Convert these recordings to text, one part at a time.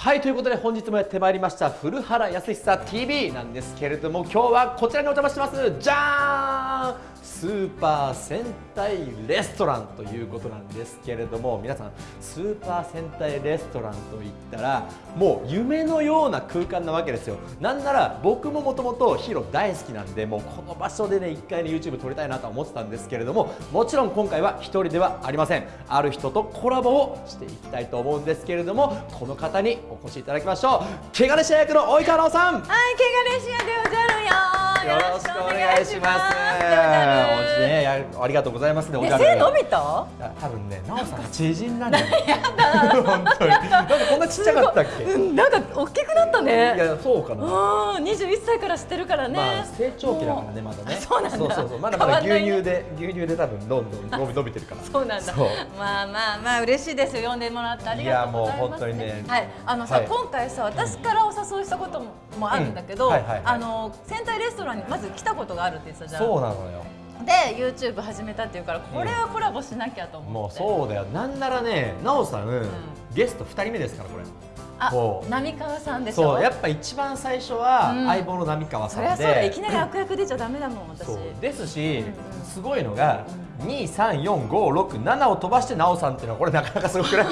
はいということで本日もやってまいりました古原康久 TV なんですけれども今日はこちらにお邪魔してます。じゃーんスーパー戦隊レストランということなんですけれども皆さんスーパー戦隊レストランといったらもう夢のような空間なわけですよ。なんなら僕ももともとヒーロー大好きなんでもうこの場所でね一回ね YouTube 撮りたいなと思ってたんですけれどももちろん今回は1人ではありません。ある人とコラボをしていきたいと思うんですけれどもこの方にお越しいただきましょう毛ガレシア役の及川直さん。はい、毛ガレシアでおじゃるよ。よろしくお願いします。おじね、やありがとうございますね。おじゃるえ背伸びた？や多分ね、なおさんが知人なんだよ。本当に。なんかこんなちっちゃかったっけ？うん、なんか大きくなったいね。や、そうかな。うん、二十一歳から知ってるからね。まあ成長期だからねまだね。そうなんだそうそうそう。まだまだ牛乳で牛乳で多分どんどん伸び 伸びてるから。そうなんだ。まあまあまあ嬉しいですよ呼んでもらってありがとうございます、いやもう本当にねはい、あのさ、はい今回さ私からお誘いしたことももあるんだけど、あの戦隊レストランまず来たことがあるって言ってたじゃん。そうなのよ。で YouTube 始めたっていうからこれはコラボしなきゃと思って、うん、もうそうだよ。なんならね奈緒さん、うん、ゲスト2人目ですからこれ。あ浪川さんでしょ？そうやっぱ一番最初は相棒の浪川さんで、うん、そりゃそうだいきなり悪役出ちゃだめだもん私。ですし、うんうん、すごいのが、うん。23456を飛ばしてなおさんっていうのはこれなかなかすごくない？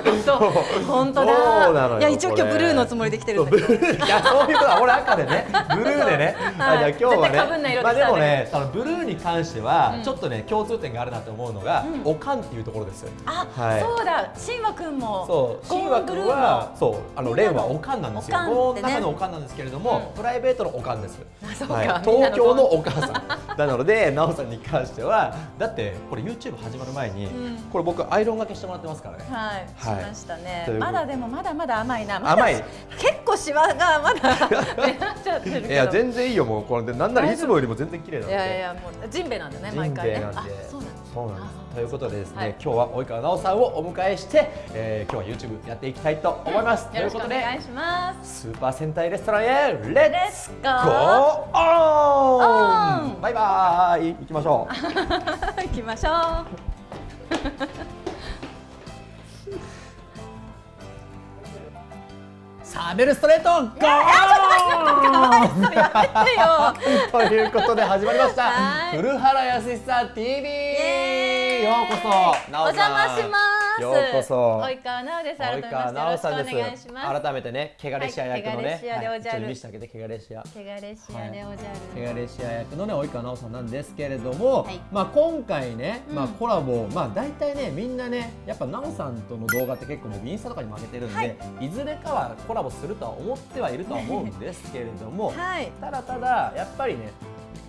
本当だ。いや一応今日ブルーのつもりで来てるんだけど。いやそういうことは俺赤でね。ブルーでね、はい、じゃあ今日はね。まあでもねあのブルーに関しては、ちょっとね共通点があるなと思うのが、うん、おかんっていうところですよ、あ、はい、そうだ。しんわくんも。そう。しんわくんはそう。あのレンはおかんなんですよ。ゴーンの中のおかんなんですけれども、うん、プライベートのおかんです、はい、東京のお母さん。なのでなおさんに関してはだってこれ YouTube 始まる前に、うん。これ僕アイロンがけしてもらってますからね。はい、しはい。ましたね。まだで。もまだまだ甘いな。まだ甘い。結構シワがまだいや全然いいよもう。これでなんならいつもよりも全然綺麗なんで。いやいやもうジンベエなんだね毎回ね。あそそうなんです。あということでですね、はい今日は及川奈緒さんをお迎えして、えー、今日は YouTube やっていきたいと思います。といよろしくうことで。お願いしますスーパー戦隊レストランへレッツゴーオオンンバイバーイ行きましょう行きましょうサーベルストレートゴー！やめてよ。ということで始まりました。はい。古原康久 TV エーイ。ようこそ。なお邪魔しますようこそ。及川奈緒です。及川ましてよろしくお奈緒さんです。改めてねケガレシア役のね、はいちょっと見せてあげてケガレシア手がレシアでおじゃる、ケガレシア役のね及川奈緒さんなんですけれども、はい。まあ今回ね、うん。まあコラボまあ大体ねみんなねやっぱ奈緒さんとの動画って結構僕インスタとかにも上げてるんで、はい。い、ずれかはコラボするとは思ってはいるとは思うんですけれども、はい。ただただやっぱりね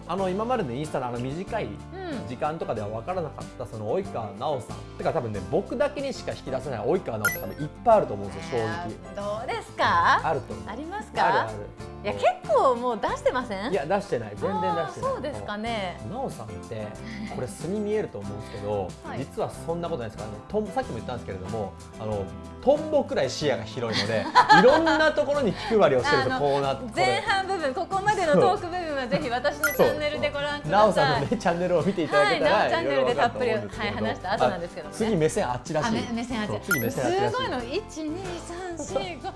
あの今までのインスタのあの短いうん。時間とかでは分からなかったその及川奈緒さん。てか多分ね僕だけにしか引き出せない及川奈緒さん多分いっぱいあると思うんですよ正直。どうですか？あるとありますあるあかる。いや結構もう出してません？いや出してない。全然出してない。そうですかね。なおさんってこれ素に見えると思うんですけど、はい。実はそんなことないですからね。とんさっきも言ったんですけれどもあのトンボくらい視野が広いのでいろんなところに気配りをしてると こうなって前半部分ここまでのトーク部分はぜひ私のチャンネルでご覧ください。なおさんのねチャンネルを見ていただけたら、はいチャンネルでたっぷりはい話した後なんですけどね。あ次目線あっちらしい。目線あっち。そう次目線あっちらしい。すごいの一二三四五なんか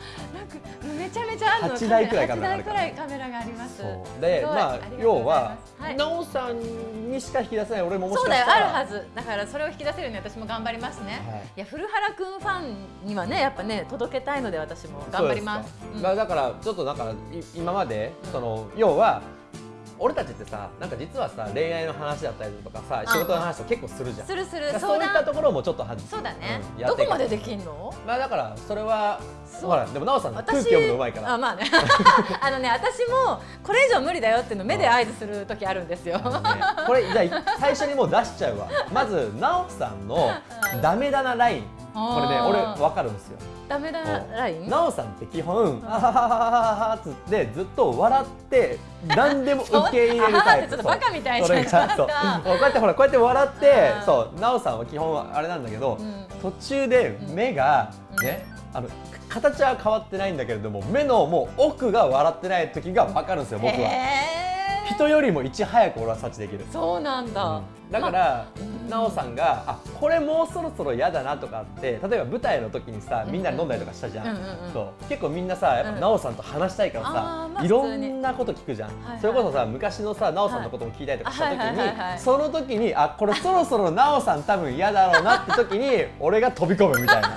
めちゃめちゃあるの八台くらいカメラがある八台くらいカメラがあります。そう。でまあ要は、はい。なおさんにしか引き出せない俺ももしそうだかしたら。よあるはず。だからそれを引き出せるように私も頑張りますね、はい。い、や古原くんファンにはねやっぱね届けたいので私も頑張ります。うんそうですかまあだからちょっとなんかい今までその要は俺たちってさなんか実はさ恋愛の話だったりとかさ仕事の話とか結構するじゃん。するする。そういったところもちょっとはそうだね、うんどこまでできんの？まあだからそれはほらでも奈緒さん空私気読むのうまいから。あまあね。あのね私もこれ以上無理だよっていうの目で合図する時あるんですよ、ねこれじゃあ最初にもう出しちゃうわ。まず奈緒さんのダメだなライン。これね俺わかるんですよ。ダメだなライン？奈緒さんって基本あははははっつってずっと笑って何でも受け入れるタイプ。ちょっとバカみたいじゃんがそこうやってほらこうやって笑ってうんそう奈緒さんは基本はあれなんだけど、うん途中で目がね、あの形は変わってないんだけれども目のもう奥が笑ってない時が分かるんですよ僕は。へー人よりもいち早く俺は察知できる。そうなんだ、うん。だから、うんなおさんがあこれもうそろそろ嫌だなとかって例えば舞台の時にさみんなで飲んだりとかしたじゃん、うんうんうん。そう。結構みんなさやっぱうん。なおさんと話したいからさ、いろんなこと聞くじゃん、それこそさ昔のさなおさんのことも聞いたりとかした時に、はいその時にあこれそろそろなおさん多分嫌だろうなって時に 俺が飛び込むみたいな。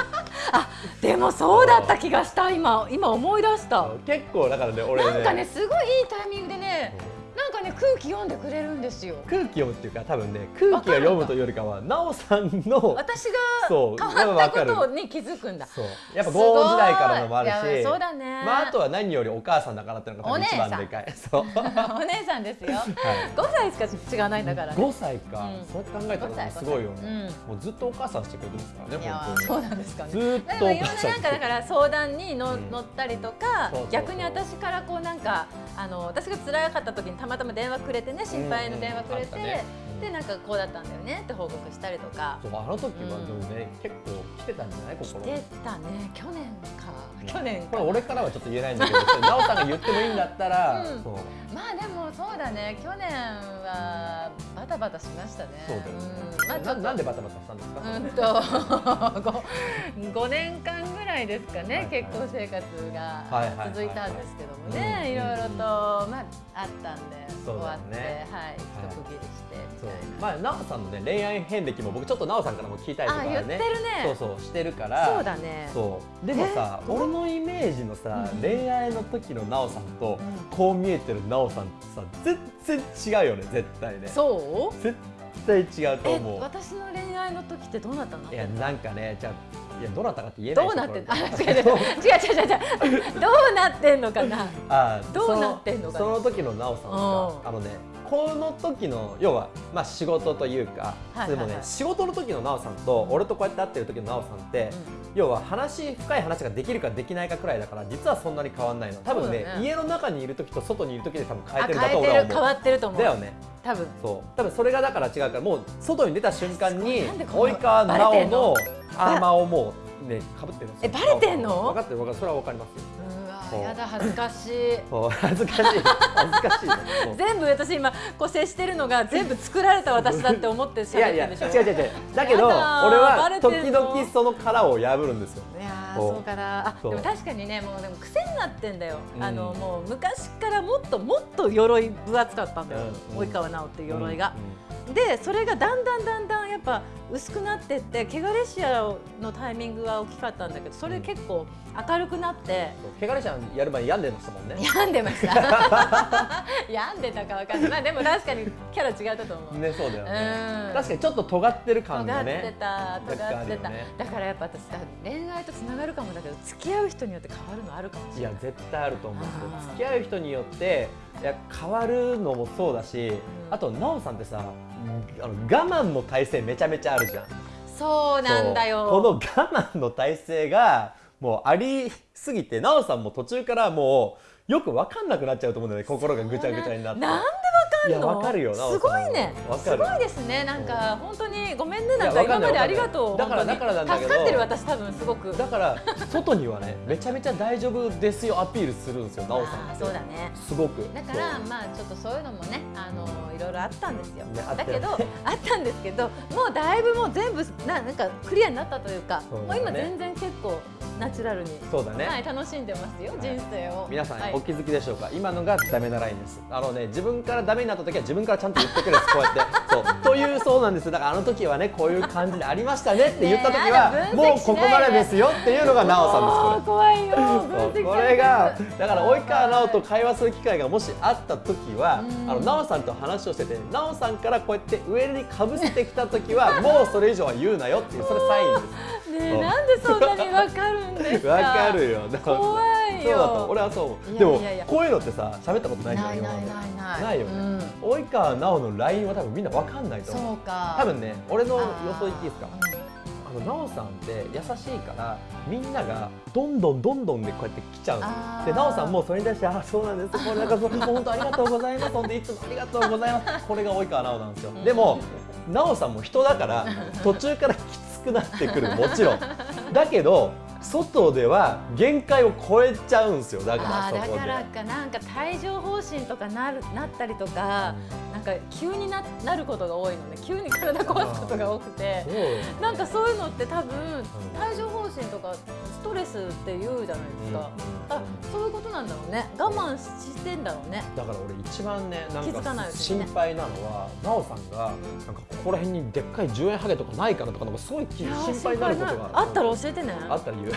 でもそうだった気がした今。今思い出した。結構だからね俺ね。なんかねすごいいいタイミングでねなんかね空気読んでくれるんですよ。空気読むっていうか多分ね空気が読むというよりかはなおさんの私が変わったことに気づくんだ。そう。やっぱゴーン時代からのもあるしやそうだね。まあ、あとは何よりお母さんだからっていうのが一番でかい。そう、は お姉さんですよ。い、5歳しか違わないんだからね。5歳か、うん。そうやって考えたらすごいよね、もうずっとお母さんしてくれてるんですからね本当に。そうなんですかね。ずーっでもいろんなとお母さんなんかだから相談にの、うん。乗ったりとか逆に私からこうなんかあの私が辛かった時にたまたま電話くれてね心配の電話くれて、うんうんね。うん。でなんかこうだったんだよねって報告したりとか。そうあの時はうんでもね、結構来てたんじゃない？心してたね。去年か。去年か。これ俺からはちょっと言えないんだけど奈緒さんが言ってもいいんだったら、まあでもそうだね。去年はバタバタしましたね。そうだよね、ん。まあななんでバタバタしたんですか、うんと 5, 年間ぐらいですかね、結婚生活が続いたんですけどもうんね、いろいろと、うんまあ、あったんで、終わって、ねはい、一区切りして。そう。みたいな。まあ奈緒さんのね恋愛遍歴も僕ちょっと奈緒さんからも聞いたりとかあ言ってねるね。そうそうしてるから。そうだね。そう。でもさえ俺のイメージのさ、うん恋愛の時の奈緒さんと、うんこう見えてる奈緒さんってさ全然違うよね絶対ね。そう？絶対違うとえ思う。私の恋愛の時ってどうなったの？いやなんかねじゃあいやどうなったかって言えないどうなってんこれ。あ違う違う違う。違うどうなってんのかな？あーどうなってんのかな？その時の奈緒さんうん。があのねこの時の要はまあ仕事というか、はいはいはい。でもね仕事の時の奈緒さんと俺とこうやって会ってる時の奈緒さんって、要は話深い話ができるかできないかくらいだから実はそんなに変わんないの。多分ねね。家の中にいる時と外にいる時で多分変えあてるんだと俺は思う変わってると思う。だよね。多分。そう。多分それがだから違うからもう外に出た瞬間に及川奈緒のアーマーをもうねかぶってるんですよえバレてんの？分かってる分かってる。それは分かりますよやだ恥ずかしい。恥ずかしい。恥ずかしい。全部私今こう接してるのが全部作られた私だって思ってってるでしょ。違う違う違う。だけど俺は時々その殻を破るんですよ。いやーそうかな。あでも確かにねもうでも癖になってんだよ、うん。あのもう昔からもっともっと鎧分厚かったんだよ、うん及川直っていう鎧が、うでそれがだんだんだんだんやっぱ薄くなってって汚れシアのタイミングは大きかったんだけどそれ結構明るくなって、ん汚れちゃんやる前に病んでましたもんね。病んでました 病んでたかわかんない。まあでも確かにキャラ違ったと思う、ねそうだよね。うん。確かにちょっと尖ってる感尖ってがねた尖って若干あるた、よね。だからやっぱ私さ恋愛とつながるかもだけど付き合う人によって変わるのあるかもしれない。いや絶対あると思うんですよ。あー付き合う人によっていや変わるのもそうだし、ん。あと奈緒さんってさあの我慢の体勢めちゃめちゃあるじゃん。そうなんだよ。この我慢の体勢がもうありすぎて奈緒さんも途中からもうよく分かんなくなっちゃうと思うんだよね。心がぐちゃぐちゃになって。なんでいやわかんの？分かるよすごいね。すごいですね。なんか本当にごめんねなんか今までありがとう。だからだからなんだ助かってる私多分すごく。だから外にはねめちゃめちゃ大丈夫ですよアピールするんですよ奈緒さんそうだね。すごく。だからまあちょっとそういうのもねあのいろいろあったんですよ、だけど あったんですけどもうだいぶもう全部ななんかクリアになったというかもう今全然結構ナチュラルに。そうだね、はい、楽しんでますよ、人生を。皆さん、はい。お気づきでしょうか？今のがダメなラインです。あのね自分からダメになった時は自分からちゃんと言ってくれですこうやって。そう。というそうなんです。だからあの時はねこういう感じでありましたねって言った時は、あなた分析しないで。もうここまでですよっていうのが奈緒さんですこれ。怖いよこれがだから及川奈緒と会話する機会がもしあった時はうん。あの奈緒さんと話をしてて奈緒さんからこうやって上にかぶせてきた時はもうそれ以上は言うなよっていうそれサインですね。なんでそんなにわかるんですか？わかるよ。怖いよ。そうだと俺はそう思う。でもこういうのってさ喋ったことないじゃんないないない。ないないよね。うん。及川奈緒の LINE は多分みんなわかんないと思う。そうか。多分ね俺の予想言っていいですか？あの奈緒さんって優しいからみんながどんどんどんどんでこうやって来ちゃうんですよ。あー。で奈緒さんもそれに対して「あそうなんです。これなんかそう。本当ありがとうございます。本当いつもありがとうございます」これが及川奈緒なんですよ。でも奈緒さんも人だから途中からきつくなってくる。もちろん。だけど外では限界を超えちゃうんですよだからあそこで。ーだからかなんか帯状疱疹とかなるなったりとか、なんか急にななることが多いのね。急に体壊すことが多くて。なんかそういうのって多分帯状疱疹とかストレスって言うじゃないですか、あそういうことなんだろうね。我慢してんだろうね。だから俺一番ねなん気づかなかい心配なのは奈緒さんがなんかここら辺にでっかい10円ハゲとかないかなとかなんかすごい心配になることがあったら教えてね。あったら言う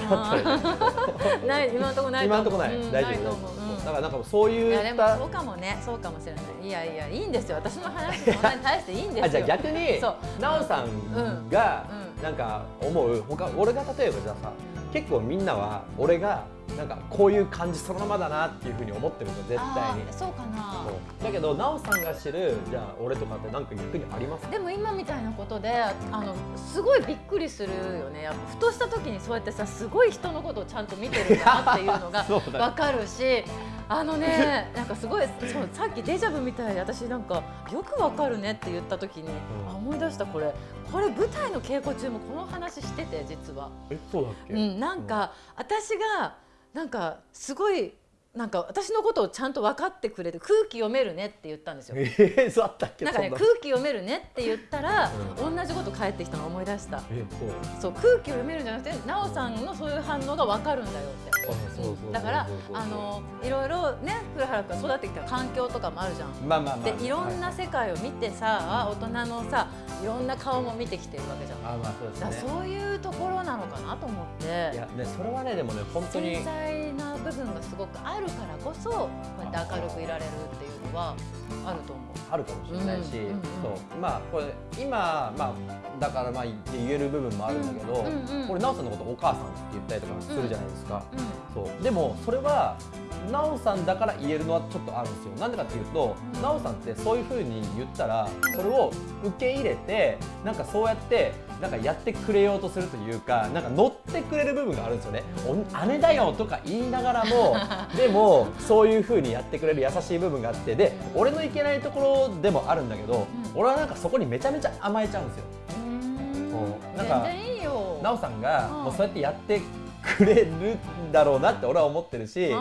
ない今のところない今のとこない、うん大丈夫だからなんかそういいやでもそうかもね。そうかもしれない。いやいやいいんですよ。私の話そんなに対していいんですよ。あじゃあ逆に奈緒さんがうん。なんか思う。他俺が例えばじゃあさ結構みんなは俺がなんかこういう感じそのままだなっていうふうに思ってるの絶対に。そうかな。だけど奈緒さんが知るじゃあ俺とかってなんか逆にあります？でも今みたいなことであのすごいびっくりするよね。ふとした時にそうやってさすごい人のことをちゃんと見てるんだなっていうのが そうだわかるしあのねなんかすごいそうさっきデジャブみたいで私なんかよくわかるねって言った時に、ん。あ思い出したこれ。これ舞台の稽古中もこの話してて実は。えそうだっけ、うん、なんか、私がなんかすごいなんか私のことをちゃんと分かってくれる空気読めるねって言ったんですよ。えー、そうあったっけなんかねそ空気読めるねって言ったら、う同じこと返ってきたのを思い出した。えそうそう空気を読めるんじゃなくて、なおさんのそういう反応が分かるんだよって。だからあのいろいろね古原君が育ってきた環境とかもあるじゃん。まあまあまあでいろんなはい世界を見てさ、大人のさいろんな顔も見てきてるわけじゃん。あまあそうですねそういうところなのかなと思って。いやねそれはねでもね本当に繊細な部分がすごくあるからこそこうやって明るくいられるっていうのはあると思う。あるかもしれないし、うんうんうん。そう。まあこれ今まあだからまあ言って言える部分もあるんだけど、うんうんうん。これ奈緒さんのことお母さんって言ったりとかするじゃないですか、うん。そう。でもそれは奈緒さんだから言えるのはちょっとあるんですよ。なんでかっていうとうん。奈緒さんってそういう風に言ったらそれを受け入れてなんかそうやってなんかやってくれようとするというかなんか乗ってくれる部分があるんですよね。お姉だよとか言いながらも でもそういう風にやってくれる優しい部分があってで俺のいけないところでもあるんだけど、俺はなんかそこにめちゃめちゃ甘えちゃうんですよ。うん。なんか全然いいよ。奈緒さんがうん。もうそうやってやってくれるんだろうなって俺は思ってるし、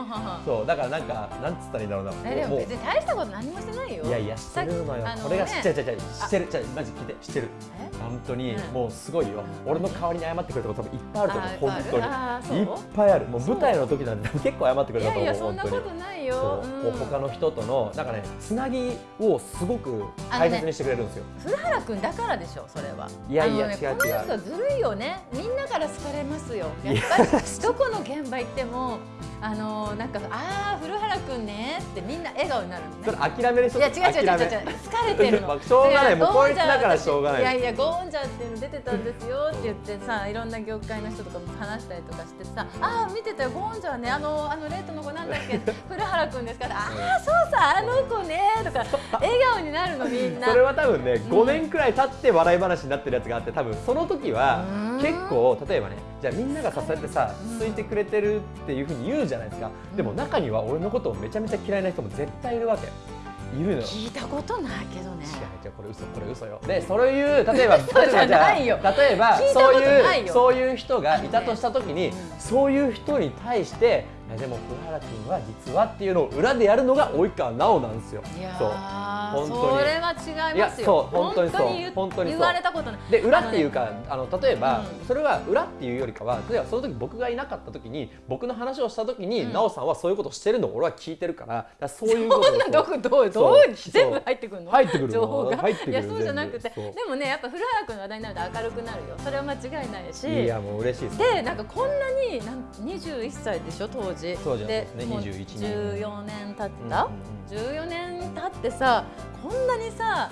そうだからなんかなんつったらいいんだろうな。もうえでも別に大したこと何もしてないよ。いやいや知ってるのよ。これがあのね知ってる違う違う知ってる違うマジ聞いて知ってる。え？本当にうん。もうすごいよ。俺の代わりに謝ってくれたこと多分いっぱいあると思うあ本当に。いっぱいある。もう舞台の時なんて結構謝ってくれたと思ういやいやそんなことないよ。そう。うん。他の人とのなんかねつなぎをすごく大切にしてくれるんですよ。古原君だからでしょそれは。いやいや違う違う。この人はずるいよね。みんなから好かれますよ。やっぱりどこの現場行ってもあのなんかああ古原君ねってみんな笑顔になるのね。そ。れ諦める人いや違う違う違う違う疲れてるの。ま あしょうがない。やもうこいつだからしょうがない。いやいやゴーンジャーっていうの出てたんですよって言ってさいろんな業界の人とかも話したりとかしてさああ見てたよゴーンジャーね。あのあのレートの子なんだっけ？古原君ですからああそうさあの子ねとか笑顔になるのみんな。それは多分ね5年くらい経って笑い話になってるやつがあって多分その時はうん。結構例えばねじゃあみんながさそうやってさうん。ついてくれてるっていうふうに言うじゃないですか。でも中には俺のことをめちゃめちゃ嫌いな人も絶対いるわけ。いるのよ。聞いたことないけどね。違う違うこれ嘘これ嘘よ。でそういう 例えば例えば例えばそういうそういう人がいたとした時に、うん。そういう人に対していやでも福原君は実はっていうのを裏でやるのが及川奈緒なんですよ。そう。ー本当に。それは違いますよ。いやそう本当にそう。言本当に言われたことない。で裏っていうかあの例えば、うん。それは裏っていうよりかは例えばその時僕がいなかった時に僕の話をした時に、うん。奈緒さんはそういうことをしてるのを俺は聞いてるからだそういうことをそんなどこどうどそう。う全部入ってくるの？入ってくるの。情報が？入ってくる。いやそうじゃなくて。でもねやっぱ古原君の話題になると明るくなるよ。それは間違いないし。いやもう嬉しいです。でなんかこんなになん21歳でしょ？当時当時はそうですねもう21年。14年経った、うんうんうん。14年経ってさこんなにさ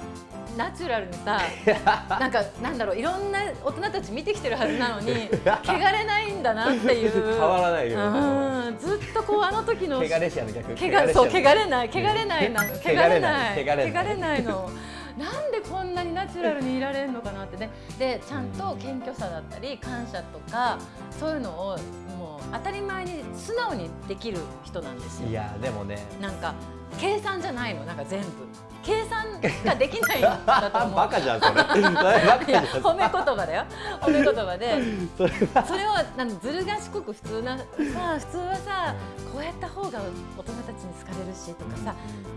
ナチュラルにさ なんかなんだろういろんな大人たち見てきてるはずなのに 汚れないんだなっていう。変わらないようん。ずっとこうあの時の汚れしやの逆。けがそう汚れれない汚れないなの汚れない。汚れない。の。なんでこんなにナチュラルにいられるのかなってね。でちゃんと謙虚さだったり感謝とかそういうのをもう当たり前に素直にできる人なんですよ。いやでもね。なんか計算じゃないのなんか全部。計算ができないんだと思うバカじゃん。それ褒め言葉だよ。褒め言葉で。それは。それをあのずる賢く普通なさあ普通はさこうやった方が大人たちに好かれるしとかさ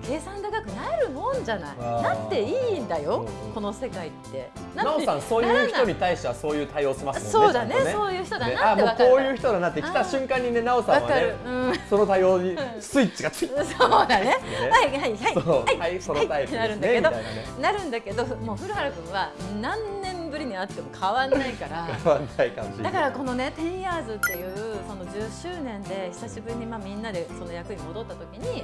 計算高くなるもんじゃない。なっていいんだよ、うんうん。この世界って。なおさんそういう人に対してはそういう対応しますもんねそうだねちゃんとそういう人だねなってあもうわかる。こういう人だなって来た瞬間にねなおさんはわかる。ね、うん。その対応にスイッチがついて そうだね。ね。はいはいはい。はい。はいそのタイプってなですねるんだけどね。なるんだけどもう古原君は何年ぶりに会っても変わんないから。変わんないかもしれないだからこのね「10 years」っていうその10周年で久しぶりにまあみんなでその役に戻った時に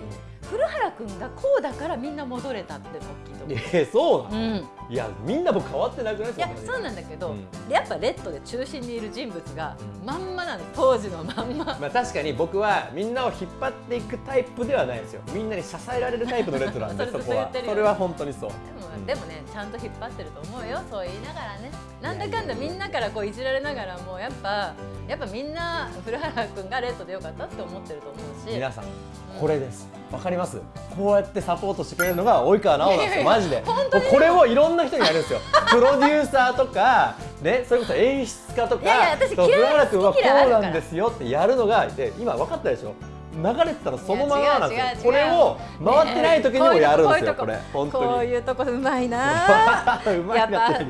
古原君がこうだからみんな戻れたって大きいと。えそうなの、うん、いやみんなも変わってなくない？いやんなそうなんだけど、うん。やっぱレッドで中心にいる人物がうん。まんまなの当時のまんま。まあ確かに僕はみんなを引っ張っていくタイプではないですよ。みんなに支えられるタイプのレッドなんで そこは。それは本当にそう。でも,、うん。でもねちゃんと引っ張ってると思うよ。そう言いながらね。なんだかんだみんなからこういじられながらもやっぱやっぱみんな古原君がレッドでよかったって思ってると思うし。皆さん。これですわかります？こうやってサポートしてくれるのが及川直なんですよマジで。これをいろんな人にやるんですよ。プロデューサーとかねそれこそ演出家とかいやいや私そう嫌い古原君はこうなんですよってやるのがで今分かったでしょ？流れてたらそのままなんですよ。これを回ってない時にもやるんですよこれ。こういうとこうまいな。うまいやっぱなね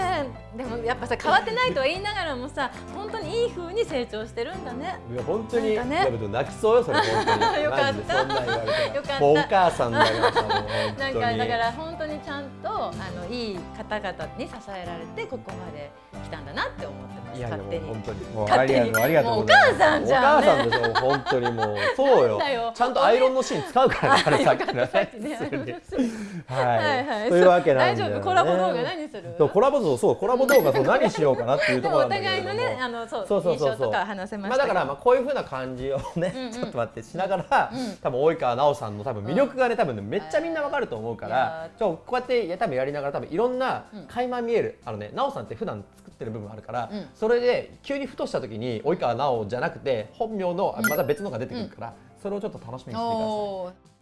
えでもやっぱさ変わってないとは言いながらもさ本当にいい風に成長してるんだね。いや本当に、ね。泣きそうよそれ本当に。よかった。よかった。お母さんだからさもう本当に。なんかだから本当にちゃんとあのいい方々に支えられてここまで来たんだなって思ってますいやいや勝手に。本当に。もうあ勝手にとうお母さんじゃん。ねお母さんでしょ本当にもう。そうよ。ちゃんとアイロンのシーン使うからねあれさっきね。普通にははいはい。というわけなんだよ、ね、大丈夫？コラボ動画何する？コラボそうコラボ動画そう何しようかなっていうところなんだけれども互いのねあのそうそうそうそうそう。話せままあだからまあこういう風な感じをね、うん。うんちょっと待ってしながら、うん多分及川奈緒さんの多分魅力がね多分ねめっちゃみんなわかると思うかいらや、ちょこうやってや多分やりながら多分いろんなうん垣間見える、あのね奈緒さんって普段作ってる部分あるから、うん。それで急にふとした時に及川奈緒じゃなくて本名のまた別のが出てくるから、それをちょっと楽しみにしてください。